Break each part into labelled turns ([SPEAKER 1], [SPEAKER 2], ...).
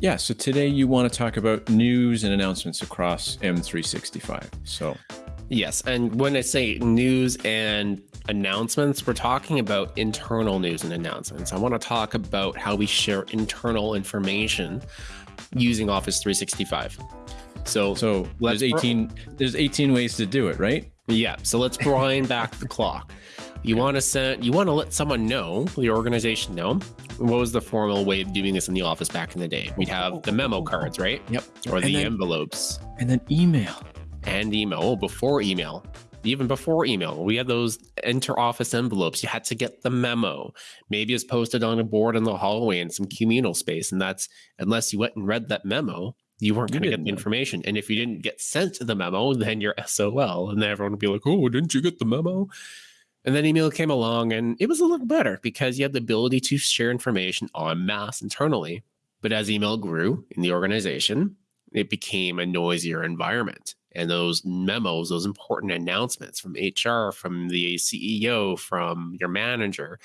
[SPEAKER 1] Yeah, so today you want to talk about news and announcements across M365. So,
[SPEAKER 2] yes, and when I say news and announcements, we're talking about internal news and announcements. I want to talk about how we share internal information using Office 365. So,
[SPEAKER 1] so there's 18 there's 18 ways to do it, right?
[SPEAKER 2] Yeah. So let's grind back the clock. You want to send you want to let someone know, the organization know. What was the formal way of doing this in the office back in the day? We'd have the memo oh. cards, right?
[SPEAKER 1] Yep.
[SPEAKER 2] Or the
[SPEAKER 1] then-
[SPEAKER 2] envelopes
[SPEAKER 1] And then email.
[SPEAKER 2] and email. Oh, before email. Even before email, we had those inter-office envelopes. You had to get the memo. Maybe it's posted on a board in the hallway in some communal space, and that's unless you went and read that memo, you weren't going to get the information. And if you didn't get sent the memo, then you're SOL, and then everyone would be like, "Oh, didn't you get the memo?" And then email came along, and it was a little better because you had the ability to share information en masse internally. But as email grew in the organization, it became a noisier environment. And those memos, those important announcements from HR, from the CEO, from your manager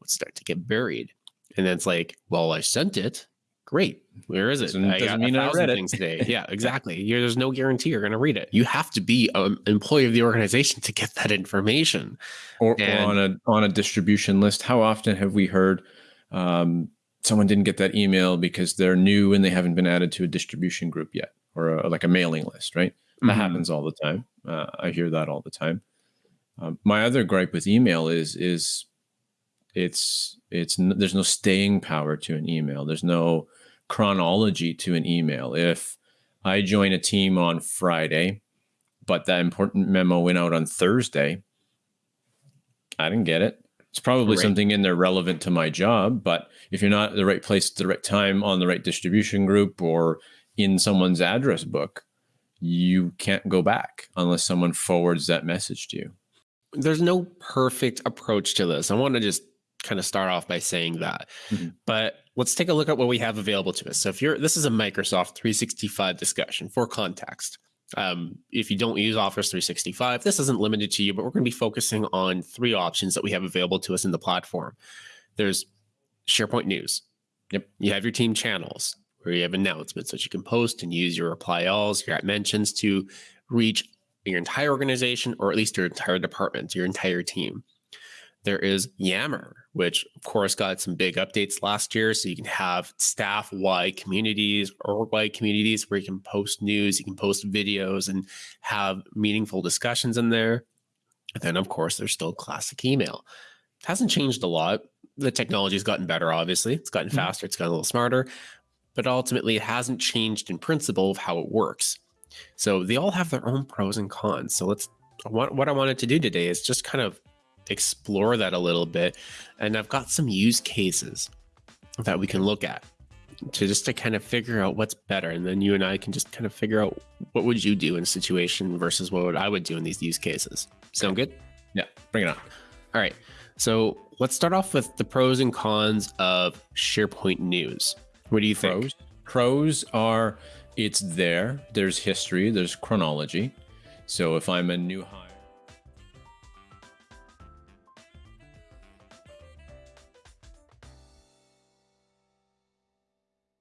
[SPEAKER 2] would start to get buried. And then it's like, well, I sent it. Great. Where is it?
[SPEAKER 1] Doesn't- doesn't
[SPEAKER 2] got
[SPEAKER 1] mean
[SPEAKER 2] a
[SPEAKER 1] I
[SPEAKER 2] thousand
[SPEAKER 1] read it.
[SPEAKER 2] things today. Yeah, exactly. You're, there's no guarantee you're going to read it. You have to be an employee of the organization to get that information.
[SPEAKER 1] Or, or on a on a distribution list. How often have we heard um, someone didn't get that email because they're new and they haven't been added to a distribution group yet, or a, like a mailing list, right? That
[SPEAKER 2] Mhm.
[SPEAKER 1] happens all the time. Uh, I hear that all the time. Um, my other gripe with email is is it's it's n- there's no staying power to an email. There's no chronology to an email. If I join a team on Friday, but that important memo went out on Thursday, I didn't get it. It's probably
[SPEAKER 2] Right.
[SPEAKER 1] something in there relevant to my job, but if you're not at the right place at the right time on the right distribution group or in someone's address book, you can't go back unless someone forwards that message to you.
[SPEAKER 2] there's no perfect approach to this. I want to just kind of start off by saying that.
[SPEAKER 1] Mhm.
[SPEAKER 2] But let's take a look at what we have available to us. So if you're this is a Microsoft 365 discussion for context. Um, if you don't use Office 365, this isn't limited to you, but we're going to be focusing on three options that we have available to us in the platform. There's SharePoint News.
[SPEAKER 1] Yep.
[SPEAKER 2] You have your team channels where you have announcements that you can post and use your reply alls, your at mentions to reach your entire organization or at least your entire department, your entire team. There is Yammer, which of course got some big updates last year. So you can have staff wide communities or wide communities where you can post news, you can post videos and have meaningful discussions in there. And then, of course, there's still classic email. It hasn't changed a lot. The technology's gotten better, obviously. It's gotten
[SPEAKER 1] Mhm.
[SPEAKER 2] faster, it's gotten a little smarter, but ultimately it hasn't changed in principle of how it works. So they all have their own pros and cons. So let's what, what I wanted to do today is just kind of explore that a little bit. And I've got some use cases that we can look at to just to kind of figure out what's better. And then you and I can just kind of figure out what would you do in a situation versus what would I would do in these use cases. Sound good?
[SPEAKER 1] Yeah, bring it on.
[SPEAKER 2] All right. So let's start off with the pros and cons of SharePoint News. What do you think?
[SPEAKER 1] Pros. Pros are it's there. There's history. There's chronology. So if I'm a new hire.